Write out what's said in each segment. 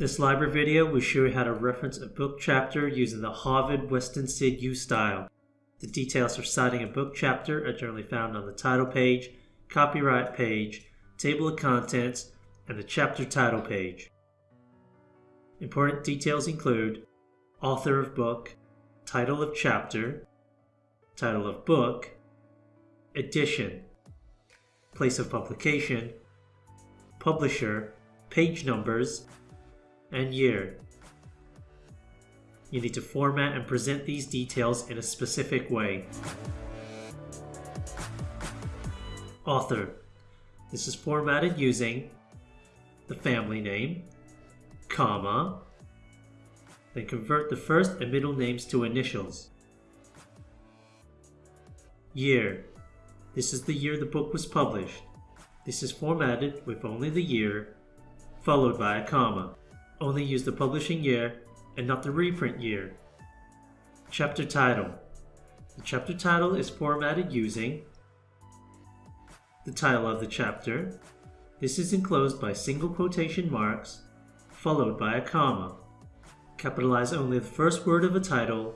This library video will show you how to reference a book chapter using the Harvard Western Sydney U style. The details for citing a book chapter are generally found on the title page, copyright page, table of contents, and the chapter title page. Important details include author of book, title of chapter, title of book, edition, place of publication, publisher, page numbers, and year. You need to format and present these details in a specific way. Author. This is formatted using the family name, comma, then convert the first and middle names to initials. Year. This is the year the book was published. This is formatted with only the year, followed by a comma. Only use the publishing year and not the reprint year. Chapter title. The chapter title is formatted using the title of the chapter. This is enclosed by single quotation marks, followed by a comma. Capitalize only the first word of a title,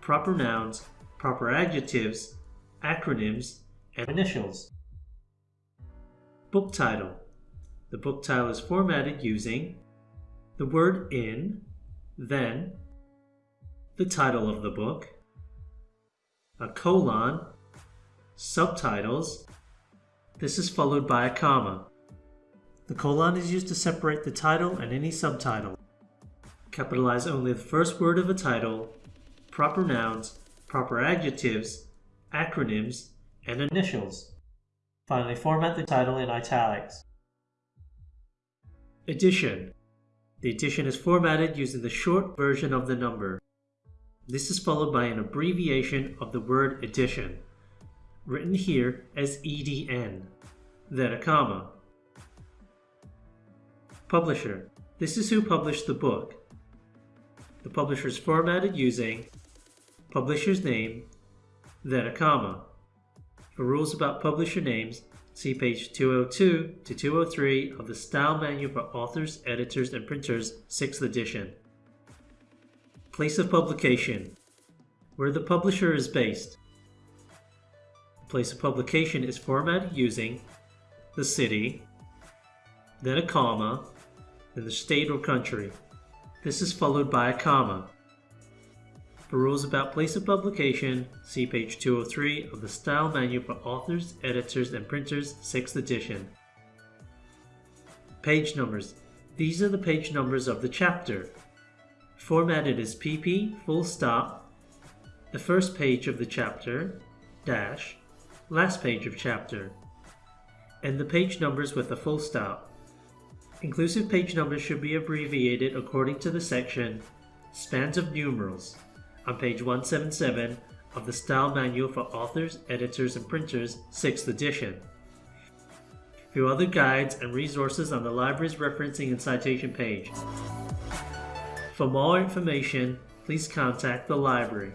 proper nouns, proper adjectives, acronyms, and initials. Book title. The book title is formatted using the word in, then the title of the book, a colon, subtitles. This is followed by a comma. The colon is used to separate the title and any subtitle. Capitalize only the first word of a title, proper nouns, proper adjectives, acronyms, and initials. Finally, format the title in italics. Edition. The edition is formatted using the short version of the number. This is followed by an abbreviation of the word edition, written here as EDN, then a comma. Publisher. This is who published the book. The publisher is formatted using publisher's name, then a comma. For rules about publisher names, see page 202 to 203 of the Style Manual for Authors, Editors, and Printers, 6th edition. Place of publication, where the publisher is based. The place of publication is formatted using the city, then a comma, then the state or country. This is followed by a comma. For rules about place of publication, see page 203 of the Style Manual for Authors, Editors, and Printers, 6th edition. Page numbers. These are the page numbers of the chapter. Formatted as PP, full stop, the first page of the chapter, dash, last page of chapter, and the page numbers with a full stop. Inclusive page numbers should be abbreviated according to the section Spans of Numerals on page 177 of the Style Manual for Authors, Editors, and Printers, 6th edition. View other guides and resources on the library's referencing and citation page. For more information, please contact the library.